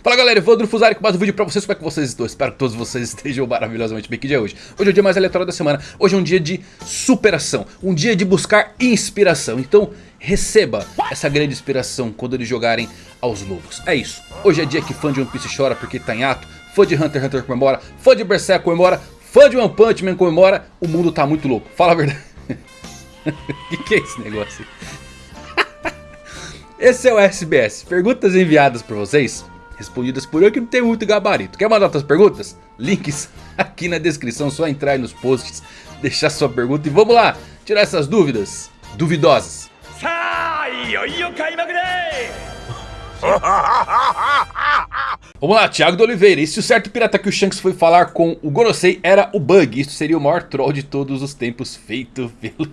Fala galera, Evandro Fusari com mais um vídeo pra vocês, como é que vocês estão? Espero que todos vocês estejam maravilhosamente bem, que dia é hoje? Hoje é o dia mais aleatório da semana, hoje é um dia de superação, um dia de buscar inspiração, então receba essa grande inspiração quando eles jogarem aos lobos, é isso, hoje é dia que fã de One Piece chora porque tá em ato, fã de Hunter x Hunter comemora, fã de Berserk comemora, fã de One Punch Man comemora, o mundo tá muito louco, fala a verdade. Que, que é esse negócio? Esse é o SBS, perguntas enviadas por vocês, respondidas por eu que não tenho muito gabarito. Quer mandar outras perguntas? Links aqui na descrição, só entrar aí nos posts, deixar sua pergunta e vamos lá, tirar essas dúvidas duvidosas. Vamos lá, Thiago de Oliveira. E se o certo pirata que o Shanks foi falar com o Gorosei era o Bug? Isso seria o maior troll de todos os tempos feito pelo...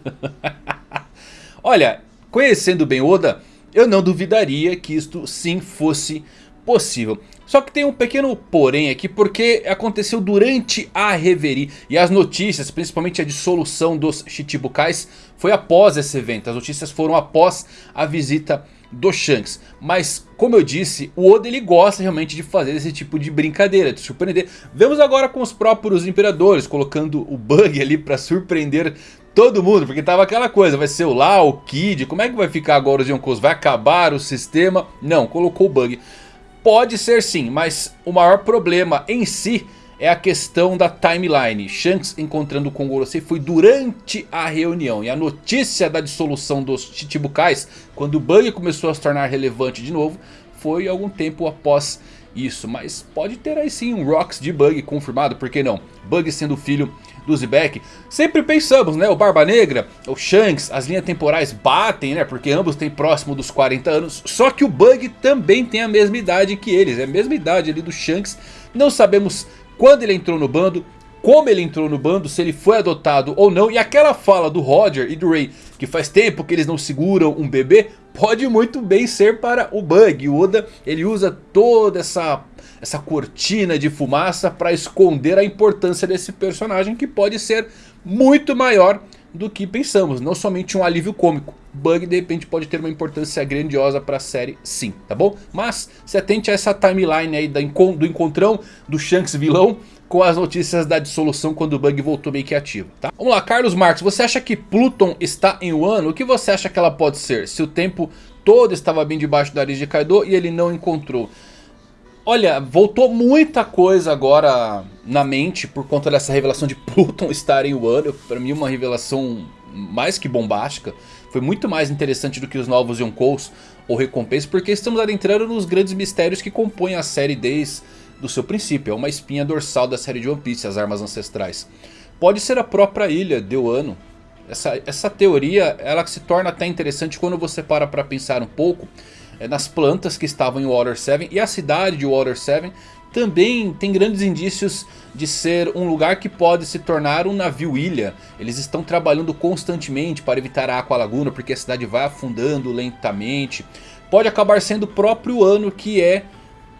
Olha, conhecendo bem Oda, eu não duvidaria que isto sim fosse possível. Só que tem um pequeno porém aqui porque aconteceu durante a Reverie e as notícias, principalmente a dissolução dos Chichibukais, foi após esse evento. As notícias foram após a visita do Shanks. Mas como eu disse, o Oda ele gosta realmente de fazer esse tipo de brincadeira, de surpreender. Vemos agora com os próprios imperadores, colocando o Bug ali para surpreender todo mundo. Porque tava aquela coisa, vai ser o Lau, o Kid, como é que vai ficar agora os Yonkous? Vai acabar o sistema? Não, colocou o Bug. Pode ser sim, mas o maior problema em si é a questão da timeline. Shanks encontrando com Gorosei foi durante a reunião. E a notícia da dissolução dos Chichibukais, quando o Bug começou a se tornar relevante de novo, foi algum tempo após isso. Mas pode ter aí sim um Rocks de Bug confirmado, por que não? Bug sendo filho do Zebek. Sempre pensamos, né? O Barba Negra, o Shanks, as linhas temporais batem, né? Porque ambos têm próximo dos 40 anos. Só que o Bug também tem a mesma idade que eles. É a mesma idade ali do Shanks. Não sabemos quando ele entrou no bando, como ele entrou no bando, se ele foi adotado ou não. E aquela fala do Roger e do Ray, que faz tempo que eles não seguram um bebê, pode muito bem ser para o Bug. O Oda ele usa toda essa, essa cortina de fumaça para esconder a importância desse personagem que pode ser muito maior do que pensamos, não somente um alívio cômico. Bug de repente pode ter uma importância grandiosa para a série sim, tá bom? Mas se atente a essa timeline aí do encontrão do Shanks vilão com as notícias da dissolução quando o Bug voltou meio que ativo, tá? Vamos lá, Carlos Marques, você acha que Pluton está em Wano? O que você acha que ela pode ser? Se o tempo todo estava bem debaixo do nariz de Kaido e ele não encontrou. Olha, voltou muita coisa agora na mente por conta dessa revelação de Pluton estar em Wano. Pra mim uma revelação mais que bombástica. Foi muito mais interessante do que os novos Yonkous ou Recompensa. Porque estamos adentrando nos grandes mistérios que compõem a série desde o seu princípio. É uma espinha dorsal da série de One Piece, as armas ancestrais. Pode ser a própria ilha de Wano. Essa, essa teoria ela se torna até interessante quando você para para pensar um pouco nas plantas que estavam em Water 7 e a cidade de Water 7 também tem grandes indícios de ser um lugar que pode se tornar um navio-ilha. Eles estão trabalhando constantemente para evitar a Aqua Laguna porque a cidade vai afundando lentamente. Pode acabar sendo o próprio ano que é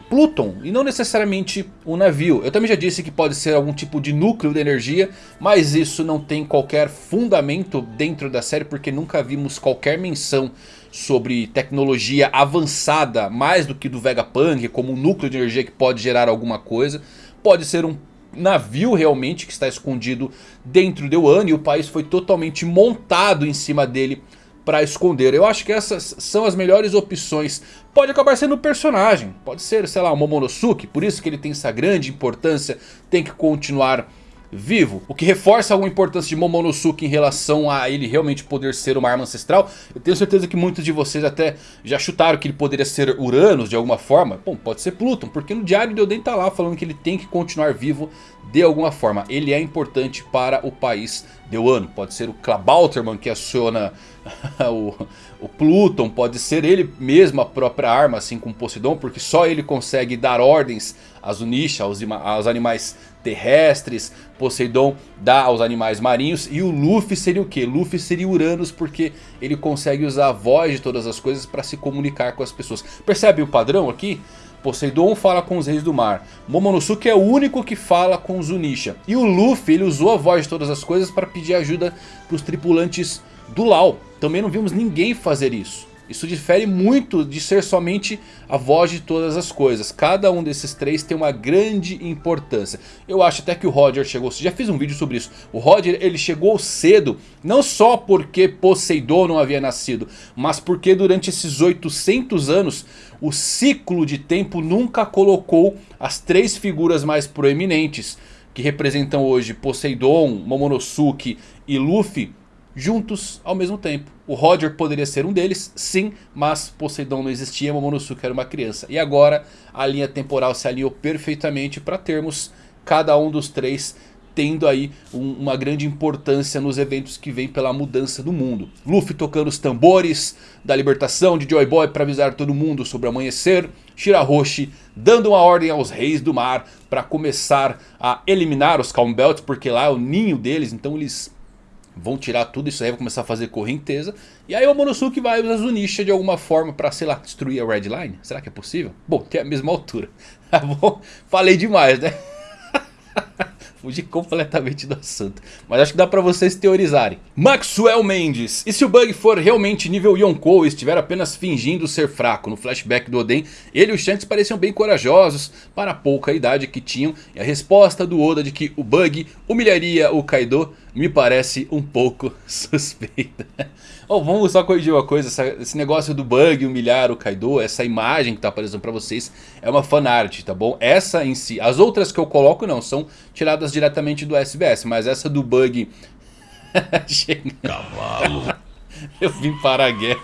Pluton e não necessariamente um navio. Eu também já disse que pode ser algum tipo de núcleo de energia, mas isso não tem qualquer fundamento dentro da série porque nunca vimos qualquer menção sobre tecnologia avançada mais do que do Vegapunk, como um núcleo de energia que pode gerar alguma coisa. Pode ser um navio realmente que está escondido dentro de Wano e o país foi totalmente montado em cima dele para esconder. Eu acho que essas são as melhores opções. Pode acabar sendo um personagem. Pode ser, sei lá, o Momonosuke. Por isso que ele tem essa grande importância. Tem que continuar vivo. O que reforça alguma importância de Momonosuke em relação a ele realmente poder ser uma arma ancestral. Eu tenho certeza que muitos de vocês até já chutaram que ele poderia ser Uranus de alguma forma. Bom, pode ser Pluton, porque no diário de Oden tá lá falando que ele tem que continuar vivo de alguma forma. Ele é importante para o país de Wano. Pode ser o Klabauterman que aciona o, o Pluton, pode ser ele mesmo a própria arma, assim como Poseidon, porque só ele consegue dar ordens às Unisha, aos, aos animais terrestres, Poseidon dá aos animais marinhos, e o Luffy seria o que? Luffy seria Uranus, porque ele consegue usar a voz de todas as coisas para se comunicar com as pessoas. Percebe o padrão aqui? Poseidon fala com os reis do mar. Momonosuke é o único que fala com os Unisha. E o Luffy ele usou a voz de todas as coisas para pedir ajuda para os tripulantes do Lau. Também não vimos ninguém fazer isso. Isso difere muito de ser somente a voz de todas as coisas. Cada um desses três tem uma grande importância. Eu acho até que o Roger chegou... Já fiz um vídeo sobre isso. O Roger ele chegou cedo. Não só porque Poseidon não havia nascido. Mas porque durante esses 800 anos... O ciclo de tempo nunca colocou as três figuras mais proeminentes. Que representam hoje Poseidon, Momonosuke e Luffy juntos ao mesmo tempo. O Roger poderia ser um deles, sim, mas Poseidon não existia, Momonosuke era uma criança. E agora a linha temporal se alinhou perfeitamente para termos cada um dos três tendo aí um, uma grande importância nos eventos que vêm pela mudança do mundo. Luffy tocando os tambores da libertação de Joy Boy para avisar todo mundo sobre o amanhecer. Shirahoshi dando uma ordem aos reis do mar para começar a eliminar os Calm Belts, porque lá é o ninho deles, então eles Vão tirar tudo isso aí, vai começar a fazer correnteza. E aí o Monosuke vai usar Zunisha de alguma forma pra, sei lá, destruir a Red Line. Será que é possível? Bom, tem a mesma altura. Tá bom? Falei demais, né? Fugi completamente do assunto. Mas acho que dá pra vocês teorizarem. Maxwell Mendes. E se o Bug for realmente nível Yonkou e estiver apenas fingindo ser fraco? No flashback do Oden, ele e o Shanks pareciam bem corajosos para a pouca idade que tinham. E a resposta do Oda de que o Bug humilharia o Kaido me parece um pouco suspeita. oh, vamos só corrigir uma coisa, essa, esse negócio do bug humilhar o Kaido, essa imagem que está aparecendo para vocês é uma fanart, tá bom? Essa em si, as outras que eu coloco não, são tiradas diretamente do SBS, mas essa do bug... Cavalo. eu vim para a guerra.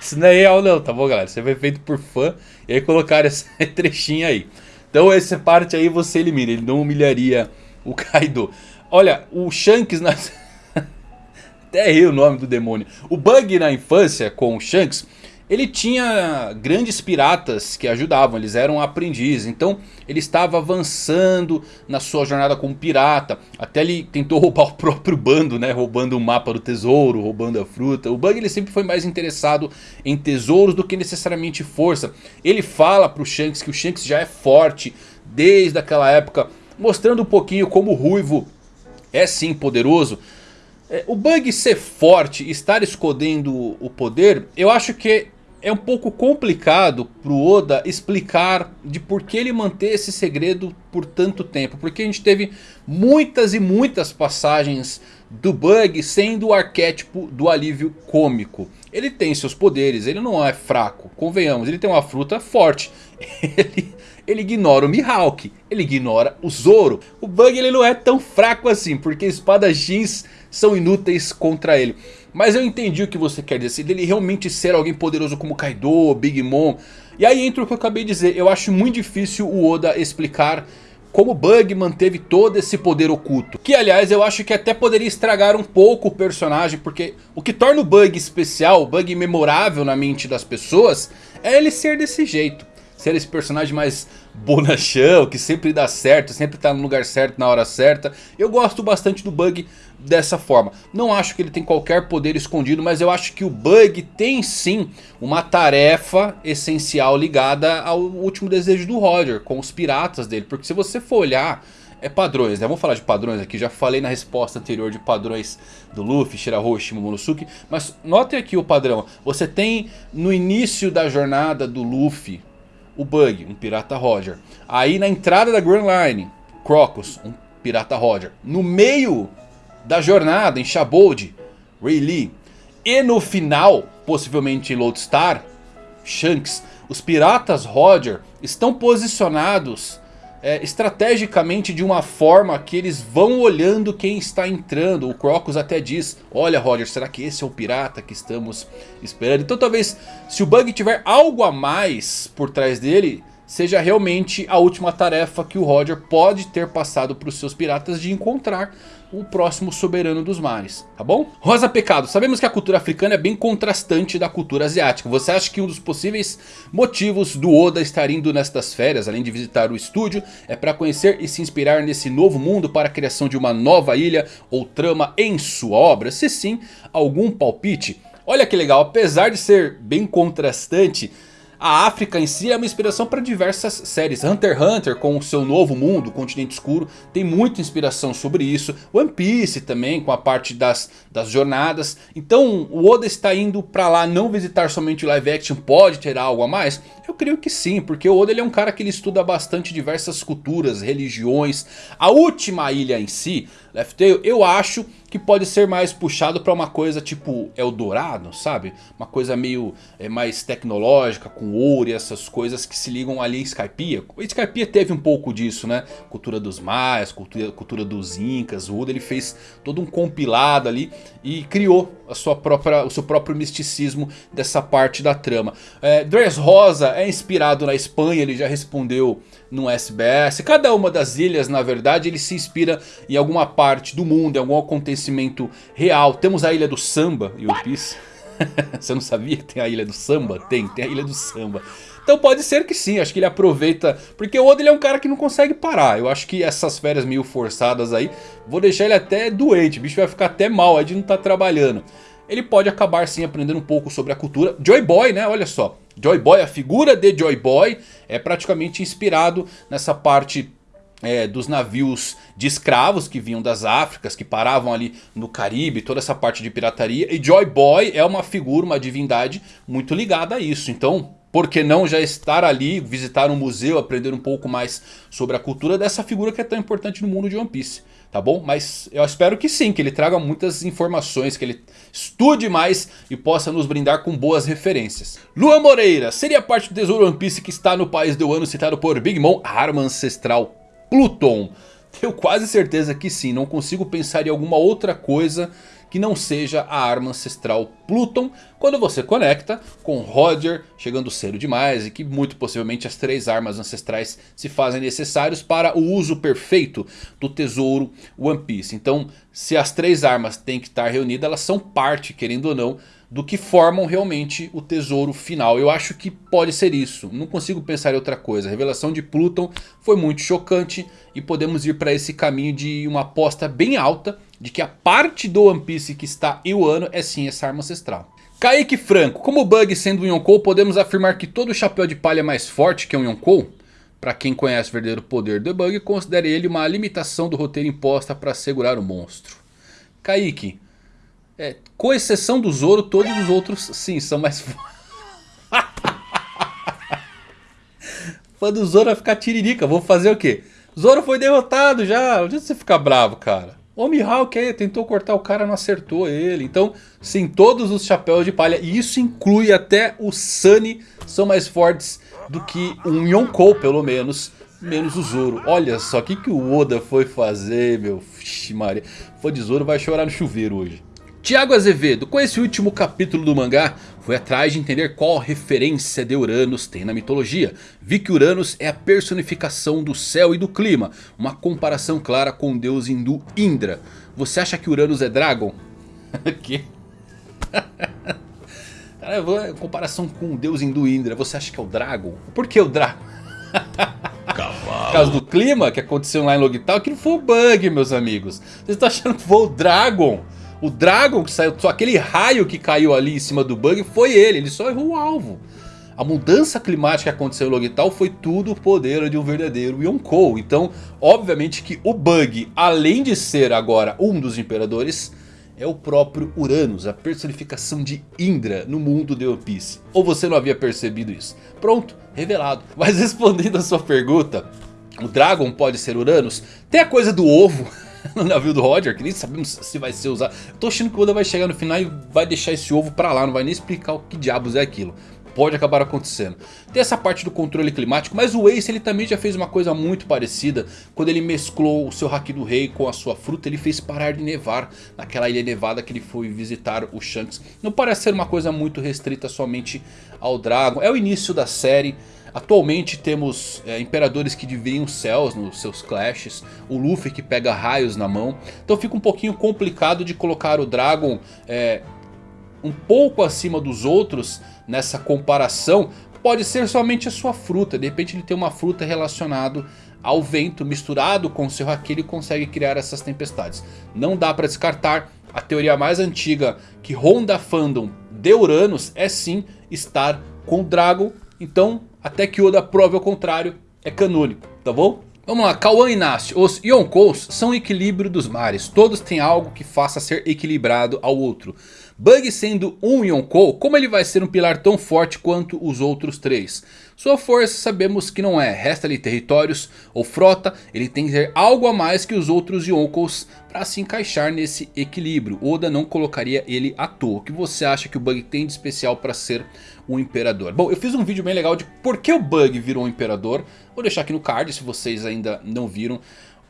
Isso não é real não, tá bom galera? Isso foi feito por fã e aí colocaram esse trechinho aí. Então essa parte aí você elimina, ele não humilharia o Kaido. Olha, o Shanks na... Até errei o nome do demônio. O Bug na infância com o Shanks... Ele tinha grandes piratas que ajudavam, eles eram aprendizes. Então ele estava avançando na sua jornada como pirata. Até ele tentou roubar o próprio bando, né? Roubando o mapa do tesouro, roubando a fruta. O Bug ele sempre foi mais interessado em tesouros do que necessariamente força. Ele fala para o Shanks que o Shanks já é forte desde aquela época. Mostrando um pouquinho como o Ruivo é sim poderoso. É, o Bug ser forte, estar escondendo o poder, eu acho que é um pouco complicado pro Oda explicar de por que ele manter esse segredo por tanto tempo. Porque a gente teve muitas e muitas passagens do Bug sendo o arquétipo do alívio cômico. Ele tem seus poderes, ele não é fraco, convenhamos, ele tem uma fruta forte. Ele ele ignora o Mihawk, ele ignora o Zoro. O Bug ele não é tão fraco assim, porque espadachins são inúteis contra ele. Mas eu entendi o que você quer dizer, dele realmente ser alguém poderoso como Kaido, Big Mom. E aí entra o que eu acabei de dizer, eu acho muito difícil o Oda explicar como Bug manteve todo esse poder oculto. Que aliás eu acho que até poderia estragar um pouco o personagem, porque o que torna o Bug especial, o Bug memorável na mente das pessoas, é ele ser desse jeito ser esse personagem mais bonachão, que sempre dá certo, sempre tá no lugar certo na hora certa. Eu gosto bastante do Bug dessa forma. Não acho que ele tem qualquer poder escondido, mas eu acho que o Bug tem sim uma tarefa essencial ligada ao último desejo do Roger, com os piratas dele. Porque se você for olhar... É padrões, né? Vamos falar de padrões aqui. Já falei na resposta anterior de padrões do Luffy, Shirahoshi, Momonosuke. Mas notem aqui o padrão. Você tem no início da jornada do Luffy o Bug, um Pirata Roger. Aí na entrada da Grand Line, Crocus, um Pirata Roger. No meio da jornada em Shabold, Ray Lee. E no final, possivelmente em Lodestar, Shanks. Os Piratas Roger estão posicionados é, estrategicamente de uma forma que eles vão olhando quem está entrando. O Crocus até diz, olha Roger, será que esse é o pirata que estamos esperando? Então talvez se o Bug tiver algo a mais por trás dele, seja realmente a última tarefa que o Roger pode ter passado para os seus piratas de encontrar o próximo soberano dos mares, tá bom? Rosa Pecado, sabemos que a cultura africana é bem contrastante da cultura asiática. Você acha que um dos possíveis motivos do Oda estar indo nestas férias, além de visitar o estúdio, é para conhecer e se inspirar nesse novo mundo para a criação de uma nova ilha ou trama em sua obra? Se sim, algum palpite? Olha que legal, apesar de ser bem contrastante... A África em si é uma inspiração para diversas séries. Hunter x Hunter com o seu novo mundo, o continente escuro, tem muita inspiração sobre isso. One Piece também com a parte das, das jornadas. Então o Oda está indo para lá não visitar somente o live action, pode ter algo a mais? Eu creio que sim, porque o Oda ele é um cara que ele estuda bastante diversas culturas, religiões. A última ilha em si, Left Tail, eu acho que pode ser mais puxado para uma coisa tipo Eldorado, sabe? Uma coisa meio é, mais tecnológica, com ouro e essas coisas que se ligam ali em Skypiea. Skypiea teve um pouco disso, né? Cultura dos maias, cultura, cultura dos incas, o Oda ele fez todo um compilado ali e criou a sua própria, o seu próprio misticismo dessa parte da trama. É, Dress Rosa é inspirado na Espanha, ele já respondeu no SBS. Cada uma das ilhas, na verdade, ele se inspira em alguma parte do mundo, em algum acontecimento real. Temos a ilha do samba, e o Piece. Você não sabia que tem a ilha do samba? Tem, tem a ilha do samba. Então pode ser que sim, acho que ele aproveita. Porque o Oda ele é um cara que não consegue parar. Eu acho que essas férias meio forçadas aí, vou deixar ele até doente. O bicho vai ficar até mal aí de não estar tá trabalhando. Ele pode acabar sim aprendendo um pouco sobre a cultura. Joy Boy, né? Olha só. Joy Boy, a figura de Joy Boy é praticamente inspirado nessa parte é, dos navios de escravos que vinham das Áfricas, que paravam ali no Caribe, toda essa parte de pirataria. E Joy Boy é uma figura, uma divindade muito ligada a isso. Então, por que não já estar ali, visitar um museu, aprender um pouco mais sobre a cultura dessa figura que é tão importante no mundo de One Piece, tá bom? Mas eu espero que sim, que ele traga muitas informações, que ele estude mais e possa nos brindar com boas referências. Lua Moreira, seria parte do tesouro One Piece que está no país do ano citado por Big Mom, a arma ancestral Pluton? Tenho quase certeza que sim, não consigo pensar em alguma outra coisa que não seja a arma ancestral Pluton, quando você conecta com Roger chegando cedo demais e que muito possivelmente as três armas ancestrais se fazem necessários para o uso perfeito do tesouro One Piece. Então se as três armas têm que estar reunidas, elas são parte, querendo ou não, do que formam realmente o tesouro final. Eu acho que pode ser isso. Não consigo pensar em outra coisa. A revelação de Pluton foi muito chocante. E podemos ir para esse caminho de uma aposta bem alta. De que a parte do One Piece que está em Wano é sim essa arma ancestral. Kaique Franco, como Bug sendo um Yonkou, podemos afirmar que todo chapéu de palha é mais forte que um Yonkou? Para quem conhece o verdadeiro poder do Bug, considere ele uma limitação do roteiro imposta para segurar o monstro. Kaique, é, com exceção do Zoro, todos os outros sim são mais fortes. Fã do Zoro vai ficar tiririca, vou fazer o quê? Zoro foi derrotado já, onde você fica bravo, cara? O Mihawk aí tentou cortar o cara, não acertou ele. Então, sim, todos os chapéus de palha, e isso inclui até o Sunny, são mais fortes do que um Yonkou, pelo menos. Menos o Zoro. Olha só, o que, que o Oda foi fazer, meu? Vixe, Maria. Fã de Zoro vai chorar no chuveiro hoje. Tiago Azevedo, com esse último capítulo do mangá, foi atrás de entender qual referência de Uranus tem na mitologia. Vi que Uranus é a personificação do céu e do clima, uma comparação clara com o deus hindu Indra. Você acha que Uranus é Dragon? que? Cara, comparação com o deus hindu Indra, você acha que é o Dragon? Por que o Dragon? Por causa do clima que aconteceu lá em Logital, que não foi o bug, meus amigos. Vocês estão achando que foi o Dragon? O Dragon que saiu, só aquele raio que caiu ali em cima do bug foi ele, ele só errou o alvo. A mudança climática que aconteceu em Logital foi tudo o poder de um verdadeiro Yonkou. Então, obviamente que o Bug, além de ser agora um dos imperadores, é o próprio Uranus, a personificação de Indra no mundo de One Piece. Ou você não havia percebido isso? Pronto, revelado. Mas respondendo a sua pergunta, o Dragon pode ser Uranus? Tem a coisa do ovo... no navio do Roger, que nem sabemos se vai ser usado. Tô achando que o Oda vai chegar no final e vai deixar esse ovo pra lá, não vai nem explicar o que diabos é aquilo. Pode acabar acontecendo. Tem essa parte do controle climático, mas o Ace ele também já fez uma coisa muito parecida. Quando ele mesclou o seu Haki do Rei com a sua fruta, ele fez parar de nevar naquela ilha nevada que ele foi visitar o Shanks. Não parece ser uma coisa muito restrita somente ao Dragon. É o início da série. Atualmente temos é, imperadores que dividem os céus nos seus clashes. O Luffy que pega raios na mão. Então fica um pouquinho complicado de colocar o Dragon é, um pouco acima dos outros nessa comparação. Pode ser somente a sua fruta. De repente ele tem uma fruta relacionada ao vento misturado com o seu haki. Ele consegue criar essas tempestades. Não dá para descartar. A teoria mais antiga que ronda fandom de Uranus é sim estar com o Dragon Então até que Oda prove ao contrário é canônico, tá bom? Vamos lá, e Nast. Os Yonkous são o equilíbrio dos mares. Todos têm algo que faça ser equilibrado ao outro. Bug sendo um Yonkou, como ele vai ser um pilar tão forte quanto os outros três? Sua força sabemos que não é, resta-lhe territórios ou frota, ele tem que ter algo a mais que os outros Yonkous para se encaixar nesse equilíbrio. Oda não colocaria ele à toa. O que você acha que o Bug tem de especial para ser um imperador? Bom, eu fiz um vídeo bem legal de por que o Bug virou um imperador. Vou deixar aqui no card se vocês ainda não viram.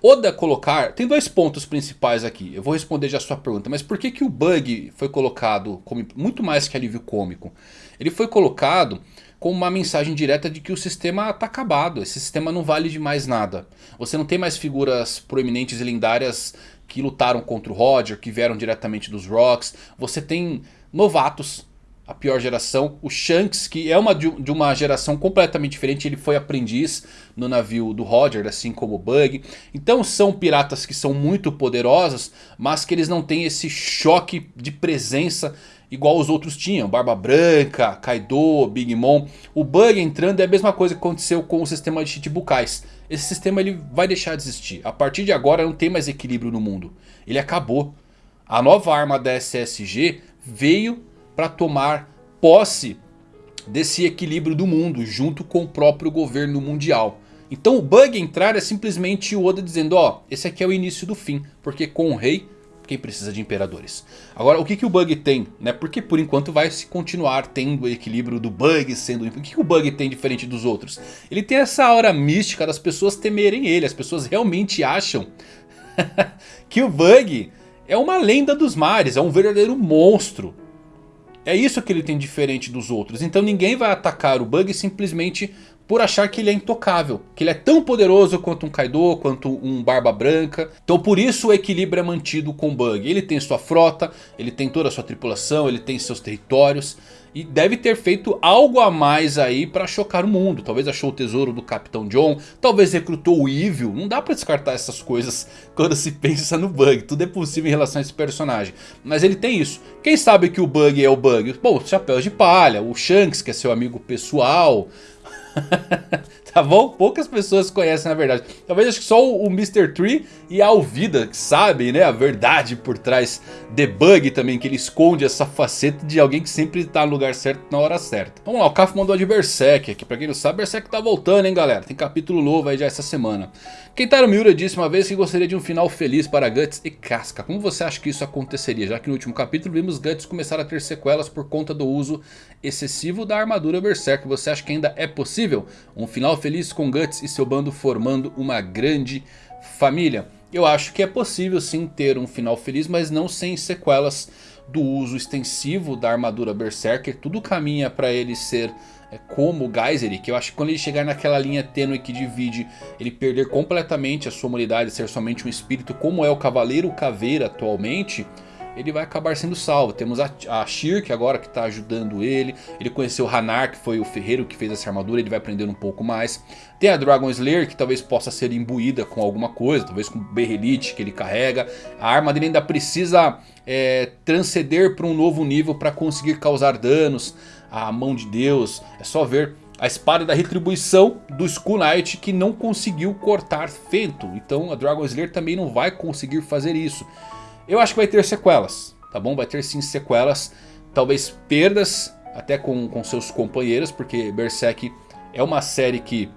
Oda colocar, tem dois pontos principais aqui, eu vou responder já a sua pergunta, mas por que, que o Bug foi colocado como muito mais que alívio cômico? Ele foi colocado com uma mensagem direta de que o sistema está acabado, esse sistema não vale de mais nada. Você não tem mais figuras proeminentes e lendárias que lutaram contra o Roger, que vieram diretamente dos Rocks, você tem novatos a pior geração. O Shanks, que é uma de uma geração completamente diferente, ele foi aprendiz no navio do Roger, assim como o Bug. Então são piratas que são muito poderosos, mas que eles não têm esse choque de presença igual os outros tinham. Barba Branca, Kaido, Big Mom. O Bug entrando é a mesma coisa que aconteceu com o sistema de Chichibukais. Esse sistema ele vai deixar de existir. A partir de agora não tem mais equilíbrio no mundo. Ele acabou. A nova arma da SSG veio para tomar posse desse equilíbrio do mundo junto com o próprio governo mundial. Então o bug entrar é simplesmente o Oda dizendo, ó, esse aqui é o início do fim, porque com o rei quem precisa de imperadores. Agora o que, que o bug tem, né? Porque por enquanto vai se continuar tendo o equilíbrio do bug sendo... O que, que o bug tem diferente dos outros? Ele tem essa aura mística das pessoas temerem ele, as pessoas realmente acham que o bug é uma lenda dos mares, é um verdadeiro monstro. É isso que ele tem diferente dos outros. Então ninguém vai atacar o Bug simplesmente por achar que ele é intocável. Que ele é tão poderoso quanto um Kaido, quanto um Barba Branca. Então por isso o equilíbrio é mantido com o Bug. Ele tem sua frota, ele tem toda a sua tripulação, ele tem seus territórios. E deve ter feito algo a mais aí pra chocar o mundo. Talvez achou o tesouro do Capitão John. Talvez recrutou o Evil. Não dá pra descartar essas coisas quando se pensa no Bug. Tudo é possível em relação a esse personagem. Mas ele tem isso. Quem sabe que o Bug é o Bug? Bom, Chapéus de Palha. O Shanks que é seu amigo pessoal. tá bom? Poucas pessoas conhecem na verdade. Talvez acho que só o Mr. Tree e a Alvida que sabem né, a verdade por trás de Bug também. Que ele esconde essa faceta de alguém que sempre tá no lugar certo na hora certa. Vamos lá, o Kaf mandou de Berserk aqui. Pra quem não sabe, Berserk tá voltando hein galera. Tem capítulo novo aí já essa semana. Kentaro Miura disse uma vez que gostaria de um final feliz para Guts e Casca. Como você acha que isso aconteceria? Já que no último capítulo vimos Guts começar a ter sequelas por conta do uso excessivo da armadura Berserk. Você acha que ainda é possível um final feliz com Guts e seu bando formando uma grande família? Eu acho que é possível sim ter um final feliz, mas não sem sequelas do uso extensivo da armadura Berserker. Tudo caminha para ele ser é, como o Geyser, que eu acho que quando ele chegar naquela linha tênue que divide, ele perder completamente a sua humanidade, ser somente um espírito, como é o Cavaleiro Caveira atualmente ele vai acabar sendo salvo. Temos a, a Shirk agora que está ajudando ele. Ele conheceu o Hanar, que foi o ferreiro que fez essa armadura. Ele vai aprender um pouco mais. Tem a Dragon Slayer, que talvez possa ser imbuída com alguma coisa. Talvez com Berrelite que ele carrega. A arma dele ainda precisa é, transcender para um novo nível para conseguir causar danos. A mão de Deus. É só ver a espada da retribuição do Skull Knight que não conseguiu cortar Fento. Então a Dragon Slayer também não vai conseguir fazer isso. Eu acho que vai ter sequelas, tá bom? Vai ter sim sequelas, talvez perdas até com, com seus companheiros, porque Berserk é uma série que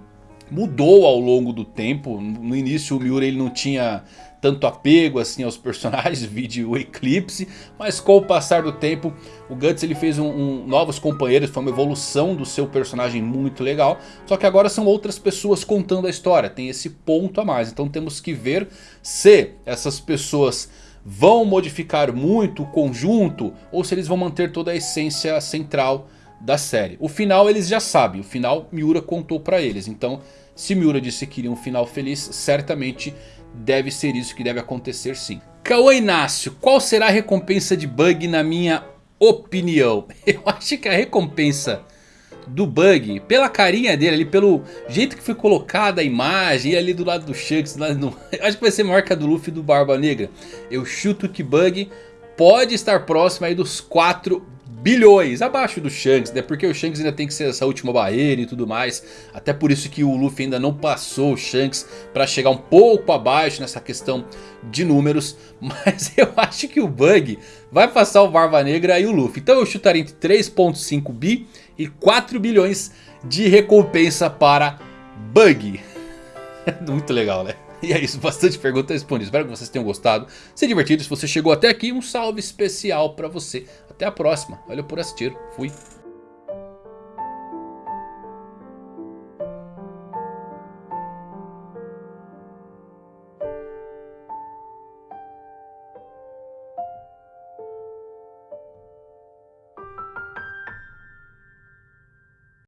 mudou ao longo do tempo. No início o Miura ele não tinha tanto apego assim aos personagens, vídeo o Eclipse, mas com o passar do tempo o Guts ele fez um, um, novos companheiros, foi uma evolução do seu personagem muito legal, só que agora são outras pessoas contando a história, tem esse ponto a mais, então temos que ver se essas pessoas vão modificar muito o conjunto ou se eles vão manter toda a essência central da série. O final eles já sabem, o final Miura contou pra eles, então se Miura disse que queria um final feliz, certamente deve ser isso que deve acontecer sim. Cauã Inácio, qual será a recompensa de Bug na minha opinião? Eu acho que a recompensa do Bug, pela carinha dele ali, pelo jeito que foi colocada a imagem, ali do lado do Shanks, acho que vai ser marca do Luffy e do Barba Negra. Eu chuto que Bug pode estar próximo aí dos 4 bilhões, abaixo do Shanks, né? Porque o Shanks ainda tem que ser essa última barreira e tudo mais. Até por isso que o Luffy ainda não passou o Shanks para chegar um pouco abaixo nessa questão de números. Mas eu acho que o Bug vai passar o Barba Negra e o Luffy. Então eu chutaria entre 3.5 bi e 4 bilhões de recompensa para Bug. Muito legal, né? E é isso, bastante perguntas respondidas. Espero que vocês tenham gostado, se divertido. Se você chegou até aqui, um salve especial para você. Até a próxima. Valeu por assistir. Fui.